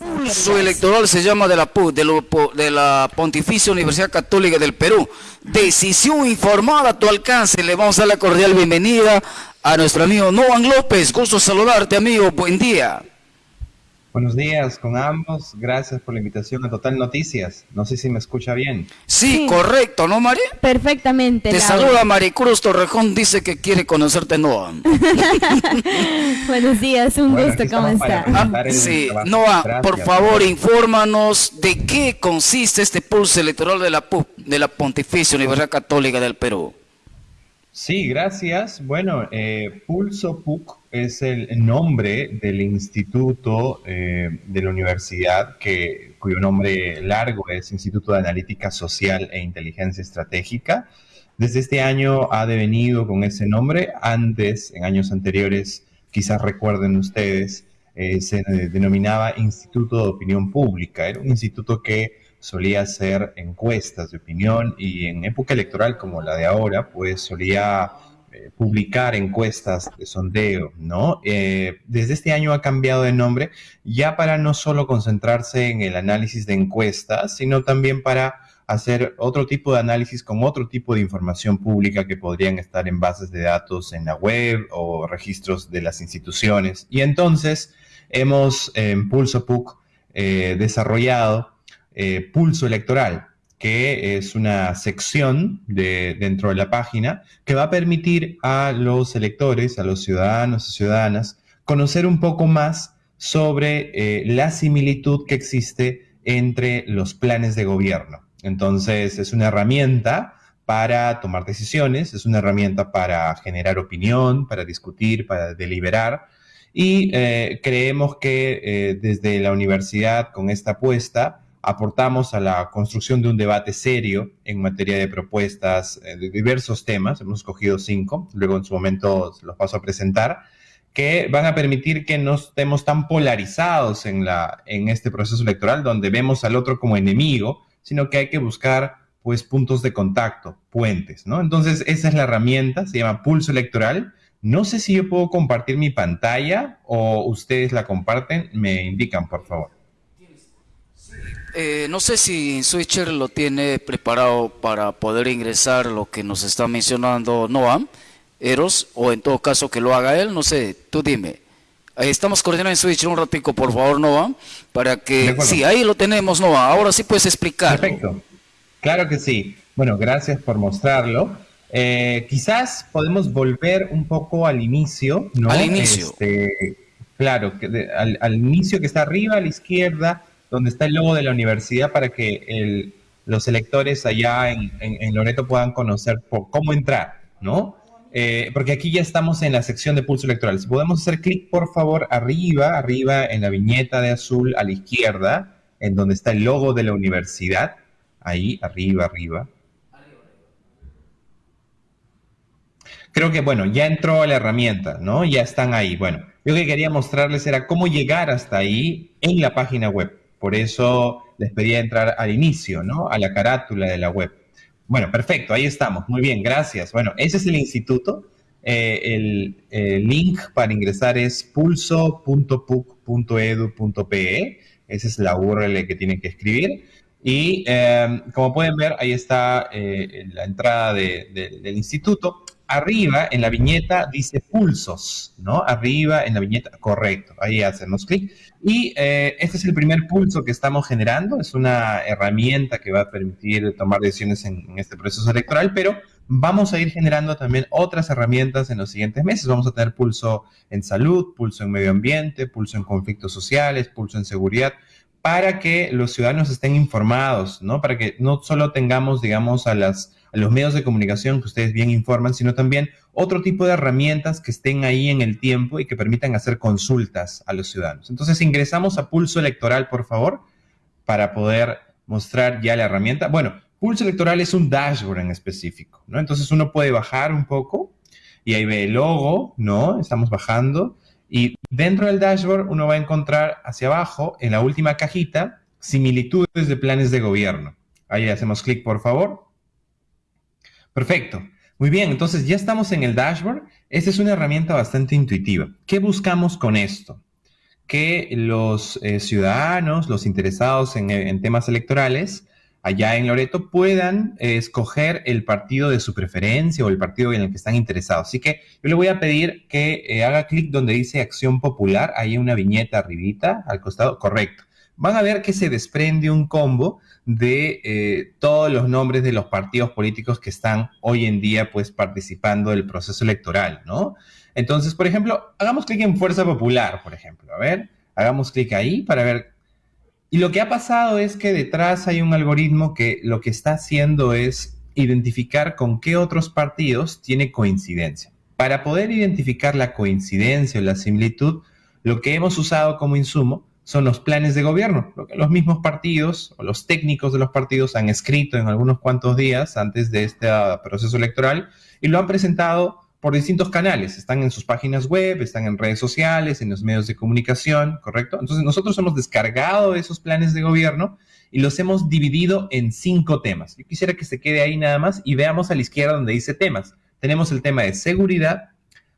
Pulso electoral se llama de la PU, de, de la Pontificia Universidad Católica del Perú. Decisión informada a tu alcance. Le vamos a dar la cordial bienvenida a nuestro amigo Noan López. Gusto saludarte, amigo. Buen día. Buenos días con ambos. Gracias por la invitación a Total Noticias. No sé si me escucha bien. Sí, Sí. correcto, ¿no, María? Perfectamente. Te Laura. saluda Maricruz Torrejón, dice que quiere conocerte, Noam. Buenos días, un Bueno, gusto, ¿cómo está? el Sí, trabajo. Noam, Gracias. por favor, infórmanos de qué consiste este pulso electoral de la PUC, de la Pontificia Universidad Católica del Perú. Sí, gracias. Bueno, eh, Pulso PUC es el nombre del instituto eh, de la universidad que, cuyo nombre largo es Instituto de Analítica Social e Inteligencia Estratégica. Desde este año ha devenido con ese nombre. Antes, en años anteriores, quizás recuerden ustedes, eh, se denominaba Instituto de Opinión Pública. Era un instituto que solía hacer encuestas de opinión y en época electoral como la de ahora, pues solía eh, publicar encuestas de sondeo, ¿no? Eh, desde este año ha cambiado de nombre ya para no solo concentrarse en el análisis de encuestas, sino también para hacer otro tipo de análisis con otro tipo de información pública que podrían estar en bases de datos en la web o registros de las instituciones. Y entonces hemos en Pulso PUC eh, desarrollado eh, Pulso Electoral, que es una sección de, dentro de la página que va a permitir a los electores, a los ciudadanos y ciudadanas, conocer un poco más sobre eh, la similitud que existe entre los planes de gobierno. Entonces, es una herramienta para tomar decisiones, es una herramienta para generar opinión, para discutir, para deliberar. Y eh, creemos que eh, desde la universidad, con esta apuesta, aportamos a la construcción de un debate serio en materia de propuestas eh, de diversos temas. Hemos escogido cinco, luego en su momento los paso a presentar, que van a permitir que no estemos tan polarizados en, la, en este proceso electoral, donde vemos al otro como enemigo, sino que hay que buscar pues puntos de contacto, puentes, ¿no? Entonces, esa es la herramienta, se llama Pulso Electoral. No sé si yo puedo compartir mi pantalla o ustedes la comparten, me indican, por favor. Eh, no sé si Switcher lo tiene preparado para poder ingresar lo que nos está mencionando Noam, Eros, o en todo caso que lo haga él, no sé, tú dime. Estamos coordinando en Switcher un ratico, por favor, Noam, para que... Sí, ahí lo tenemos, Noam, ahora sí puedes explicar. Perfecto. Claro que sí. Bueno, gracias por mostrarlo. Eh, quizás podemos volver un poco al inicio, ¿no? Al inicio. Este, claro, que de- al, al inicio que está arriba a la izquierda, donde está el logo de la universidad, para que los electores allá en, Loreto puedan conocer cómo entrar, ¿no? Eh, porque aquí ya estamos en la sección de pulso electoral. Si podemos hacer clic, por favor, arriba, arriba en la viñeta de azul a la izquierda, en donde está el logo de la universidad. Ahí, arriba, arriba. Creo que, bueno, ya entró la herramienta, ¿no? Ya están ahí. Bueno, yo que quería mostrarles era cómo llegar hasta ahí en la página web. Por eso les pedía entrar al inicio, ¿no? A la carátula de la web. Bueno, perfecto, ahí estamos. Muy bien, gracias. Bueno, ese es el instituto. Eh, el, link para ingresar es pulso.puc.edu.pe. Esa es la URL que tienen que escribir. Y eh, como pueden ver, ahí está eh, la entrada de- de- del instituto. Arriba en la viñeta dice pulsos, ¿no? Arriba en la viñeta, correcto. Ahí hacemos clic. Y eh, este es el primer pulso que estamos generando. Es una herramienta que va a permitir tomar decisiones en, en este proceso electoral, pero vamos a ir generando también otras herramientas en los siguientes meses. Vamos a tener pulso en salud, pulso en medio ambiente, pulso en conflictos sociales, pulso en seguridad, para que los ciudadanos estén informados, ¿no? Para que no solo tengamos, digamos, a, las, a los medios de comunicación que ustedes bien informan, sino también otro tipo de herramientas que estén ahí en el tiempo y que permitan hacer consultas a los ciudadanos. Entonces ingresamos a Pulso Electoral, por favor, para poder mostrar ya la herramienta. Bueno, Pulso Electoral es un dashboard en específico, ¿no? Entonces uno puede bajar un poco y ahí ve el logo, ¿no? Estamos bajando. Y dentro del dashboard uno va a encontrar hacia abajo, en la última cajita, similitudes de planes de gobierno. Ahí hacemos clic, por favor. Perfecto. Muy bien, entonces ya estamos en el dashboard. Esta es una herramienta bastante intuitiva. ¿Qué buscamos con esto? que los eh, ciudadanos, los interesados en, temas electorales, allá en Loreto, puedan eh, escoger el partido de su preferencia o el partido en el que están interesados. Así que yo le voy a pedir que eh, haga clic donde dice Acción Popular, ahí hay una viñeta arribita, al costado, correcto. Van a ver que se desprende un combo de todos los nombres de los partidos políticos que están hoy en día pues participando del proceso electoral, ¿no? Entonces, por ejemplo, hagamos clic en Fuerza Popular, por ejemplo. A ver, hagamos clic ahí para ver. Y lo que ha pasado es que detrás hay un algoritmo que lo que está haciendo es identificar con qué otros partidos tiene coincidencia. Para poder identificar la coincidencia o la similitud, lo que hemos usado como insumo son los planes de gobierno, lo que los mismos partidos o los técnicos de los partidos han escrito en algunos cuantos días antes de este proceso electoral y lo han presentado por distintos canales. Están en sus páginas web, están en redes sociales, en los medios de comunicación, ¿correcto? Entonces nosotros hemos descargado esos planes de gobierno y los hemos dividido en cinco temas. Yo quisiera que se quede ahí nada más y veamos a la izquierda donde dice temas. Tenemos el tema de seguridad,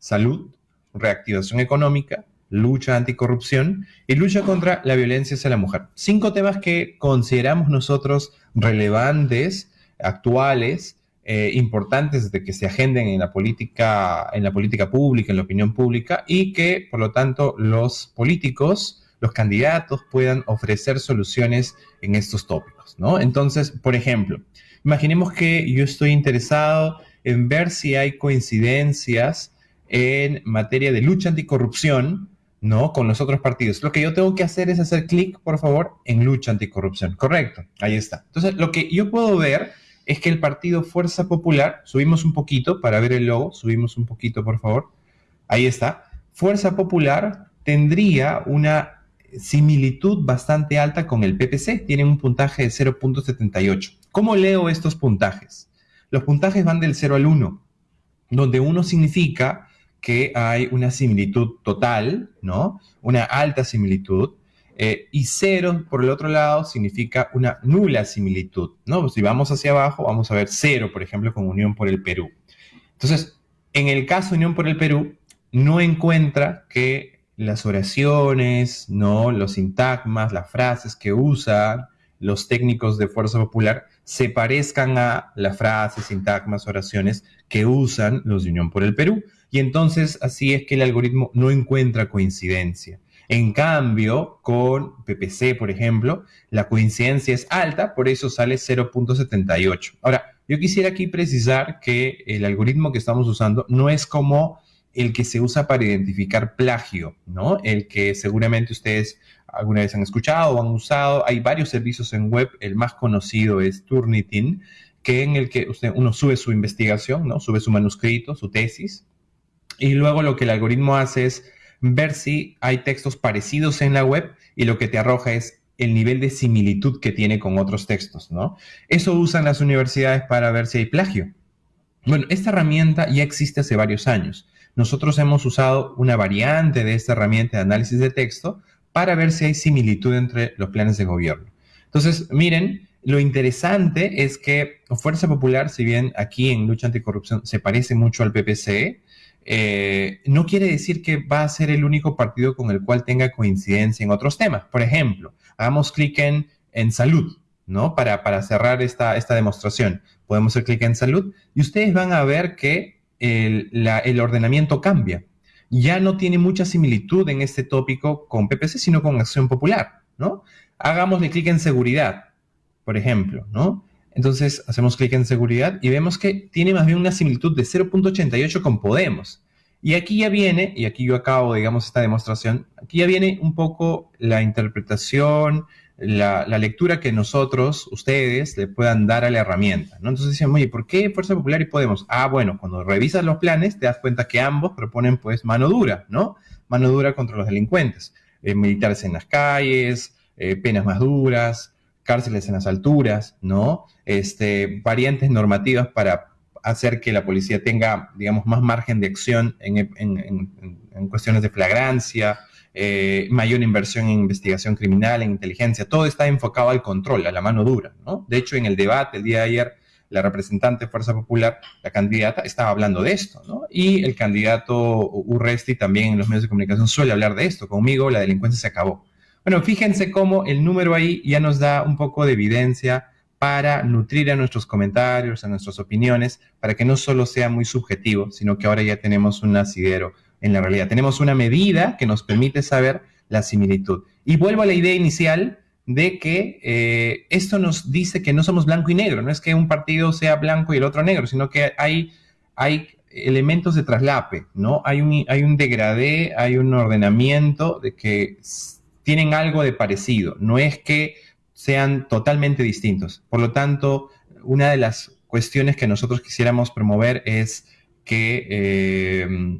salud, reactivación económica, lucha anticorrupción y lucha contra la violencia hacia la mujer. Cinco temas que consideramos nosotros relevantes, actuales, eh, importantes de que se agenden en la política, en la política pública, en la opinión pública, y que, por lo tanto, los políticos, los candidatos puedan ofrecer soluciones en estos tópicos. Entonces, por ejemplo, imaginemos que yo estoy interesado en ver si hay coincidencias en materia de lucha anticorrupción, ¿no? Con los otros partidos. Lo que yo tengo que hacer es hacer clic, por favor, en lucha anticorrupción. Correcto, ahí está. Entonces, lo que yo puedo ver es que el partido Fuerza Popular, subimos un poquito para ver el logo, subimos un poquito por favor, ahí está, Fuerza Popular tendría una similitud bastante alta con el PPC, tiene un puntaje de 0.78. ¿Cómo leo estos puntajes? Los puntajes van del 0 al 1, donde 1 significa que hay una similitud total, ¿no? Una alta similitud, eh, y cero, por el otro lado, significa una nula similitud, ¿no? Si vamos hacia abajo, vamos a ver cero, por ejemplo, con Unión por el Perú. Entonces, en el caso de Unión por el Perú, no encuentra que las oraciones, ¿no? Los sintagmas, las frases que usan los técnicos de Fuerza Popular se parezcan a las frases, sintagmas, oraciones que usan los de Unión por el Perú. Y entonces así es que el algoritmo no encuentra coincidencia. En cambio, con PPC, por ejemplo, la coincidencia es alta, por eso sale 0.78. Ahora, yo quisiera aquí precisar que el algoritmo que estamos usando no es como el que se usa para identificar plagio, ¿no? El que seguramente ustedes alguna vez han escuchado o han usado. Hay varios servicios en web, el más conocido es Turnitin, que en el que usted, uno sube su investigación, ¿no? Sube su manuscrito, su tesis, y luego lo que el algoritmo hace es ver si hay textos parecidos en la web y lo que te arroja es el nivel de similitud que tiene con otros textos, ¿no? Eso usan las universidades para ver si hay plagio. Bueno, esta herramienta ya existe hace varios años. Nosotros hemos usado una variante de esta herramienta de análisis de texto para ver si hay similitud entre los planes de gobierno. Entonces, miren, lo interesante es que Fuerza Popular, si bien aquí en lucha anticorrupción se parece mucho al PPC, eh, no quiere decir que va a ser el único partido con el cual tenga coincidencia en otros temas. Por ejemplo, hagamos clic en, en salud, ¿no? Para, para cerrar esta, esta demostración. Podemos hacer clic en salud y ustedes van a ver que el, el ordenamiento cambia. Ya no tiene mucha similitud en este tópico con PPC, sino con Acción Popular, ¿no? Hagámosle clic en seguridad, por ejemplo, ¿no? Entonces hacemos clic en seguridad y vemos que tiene más bien una similitud de 0.88 con Podemos. Y aquí ya viene, y aquí yo acabo, digamos, esta demostración, aquí ya viene un poco la interpretación, la, lectura que nosotros, ustedes, le puedan dar a la herramienta. ¿no? Entonces decimos, oye, ¿por qué Fuerza Popular y Podemos? Ah, bueno, cuando revisas los planes te das cuenta que ambos proponen pues mano dura, ¿no? Mano dura contra los delincuentes, eh, militares en las calles, eh, penas más duras, cárceles en las alturas, ¿no? Este, variantes normativas para hacer que la policía tenga, digamos, más margen de acción en, cuestiones de flagrancia, eh, mayor inversión en investigación criminal, en inteligencia, todo está enfocado al control, a la mano dura, ¿no? De hecho, en el debate el día de ayer la representante de Fuerza Popular, la candidata, estaba hablando de esto, ¿no? Y el candidato Urresti también en los medios de comunicación suele hablar de esto. Conmigo la delincuencia se acabó. Bueno, fíjense cómo el número ahí ya nos da un poco de evidencia para nutrir a nuestros comentarios, a nuestras opiniones, para que no solo sea muy subjetivo, sino que ahora ya tenemos un asidero en la realidad. Tenemos una medida que nos permite saber la similitud. Y vuelvo a la idea inicial de que eh, esto nos dice que no somos blanco y negro, no es que un partido sea blanco y el otro negro, sino que hay, hay elementos de traslape, ¿no? Hay un, hay un degradé, hay un ordenamiento de que tienen algo de parecido, no es que sean totalmente distintos. Por lo tanto, una de las cuestiones que nosotros quisiéramos promover es que eh,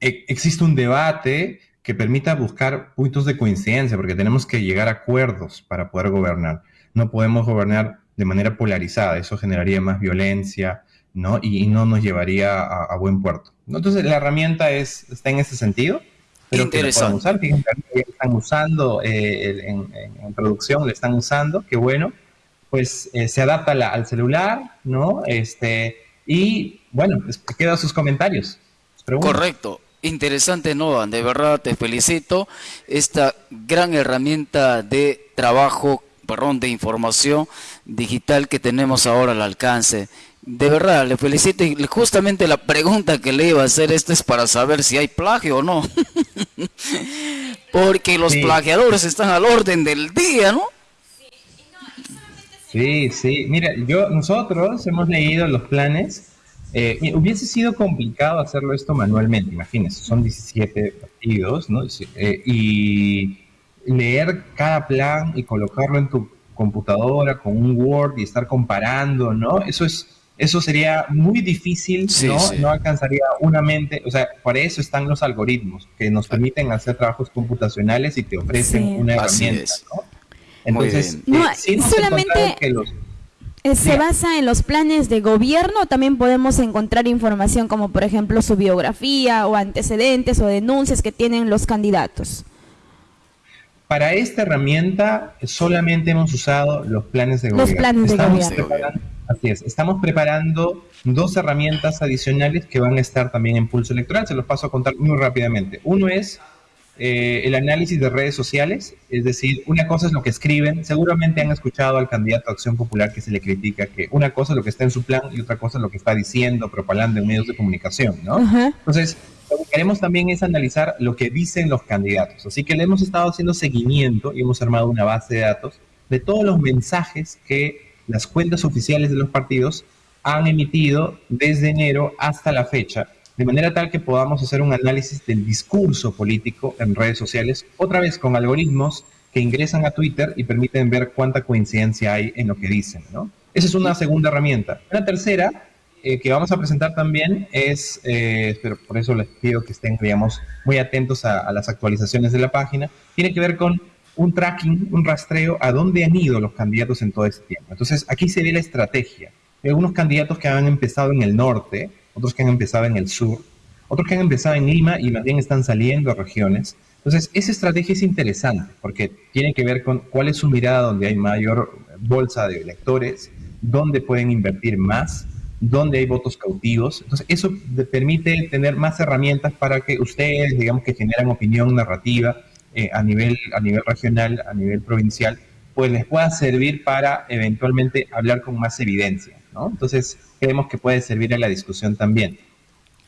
e-, existe un debate que permita buscar puntos de coincidencia, porque tenemos que llegar a acuerdos para poder gobernar. No podemos gobernar de manera polarizada, eso generaría más violencia, ¿no? Y, no nos llevaría a, buen puerto. Entonces, la herramienta es, está en ese sentido. Pero Interesante. usar. Fíjense, están usando eh, en, producción, le están usando, qué bueno. Pues eh, se adapta al celular, ¿no? Este, y bueno, pues, queda sus comentarios. Correcto. Interesante, Nova, de verdad te felicito. Esta gran herramienta de trabajo, perdón, de información digital que tenemos ahora al alcance. De verdad, le felicito y justamente la pregunta que le iba a hacer esto es para saber si hay plagio o no. Porque los plagiadores están al orden del día, ¿no? Sí, sí. Mira, yo, nosotros hemos leído los planes eh, hubiese sido complicado hacerlo esto manualmente, imagínense, son 17 partidos, ¿no? Eh, y leer cada plan y colocarlo en tu computadora con un Word y estar comparando, ¿no? Eso es eso sería muy difícil, ¿no? No alcanzaría una mente, o sea, para eso están los algoritmos que nos permiten hacer trabajos computacionales y te ofrecen una herramienta, ¿no? Entonces, no, solamente que los eh, ¿Se basa en los planes de gobierno? También podemos encontrar información como por ejemplo su biografía o antecedentes o denuncias que tienen los candidatos. Para esta herramienta solamente hemos usado los planes de gobierno. Los planes de gobierno. Así es, estamos preparando dos herramientas adicionales que van a estar también en Pulso Electoral. Se los paso a contar muy rápidamente. Uno es eh, el análisis de redes sociales, es decir, una cosa es lo que escriben, seguramente han escuchado al candidato a Acción Popular que se le critica que una cosa es lo que está en su plan y otra cosa es lo que está diciendo, propagando en medios de comunicación, ¿no? Entonces, lo que queremos también es analizar lo que dicen los candidatos, así que le hemos estado haciendo seguimiento y hemos armado una base de datos de todos los mensajes que las cuentas oficiales de los partidos han emitido desde enero hasta la fecha de manera tal que podamos hacer un análisis del discurso político en redes sociales, otra vez con algoritmos que ingresan a Twitter y permiten ver cuánta coincidencia hay en lo que dicen, ¿no? Esa es una segunda herramienta. Una tercera eh, que vamos a presentar también es, eh, pero por eso les pido que estén, digamos, muy atentos a, a las actualizaciones de la página, tiene que ver con un tracking, un rastreo a dónde han ido los candidatos en todo este tiempo. Entonces, aquí se ve la estrategia. Hay algunos candidatos que han empezado en el norte, otros que han empezado en el sur, otros que han empezado en Lima y más están saliendo a regiones. Entonces, esa estrategia es interesante porque tiene que ver con cuál es su mirada donde hay mayor bolsa de electores, dónde pueden invertir más, dónde hay votos cautivos. Entonces, eso permite tener más herramientas para que ustedes, digamos, que generan opinión narrativa eh, a, nivel, a nivel regional, a nivel provincial, pues les pueda servir para eventualmente hablar con más evidencia. ¿no? Entonces, creemos que puede servir a la discusión también.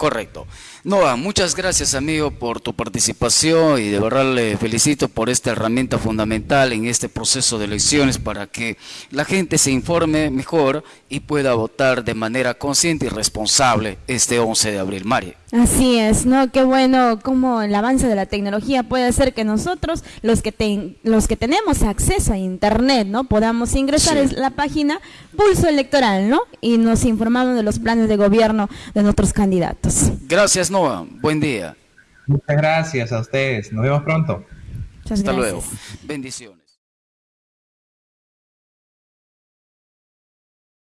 Correcto. Noah, muchas gracias amigo por tu participación y de verdad le felicito por esta herramienta fundamental en este proceso de elecciones para que la gente se informe mejor y pueda votar de manera consciente y responsable este 11 de abril. Mari. Así es, ¿no? Qué bueno cómo el avance de la tecnología puede hacer que nosotros, los que, los que tenemos acceso a Internet, ¿no? Podamos ingresar a la página Pulso Electoral, ¿no? Y nos informamos de los planes de gobierno de nuestros candidatos. Gracias, Noah. Buen día. Muchas gracias a ustedes. Nos vemos pronto. Hasta luego. Bendiciones.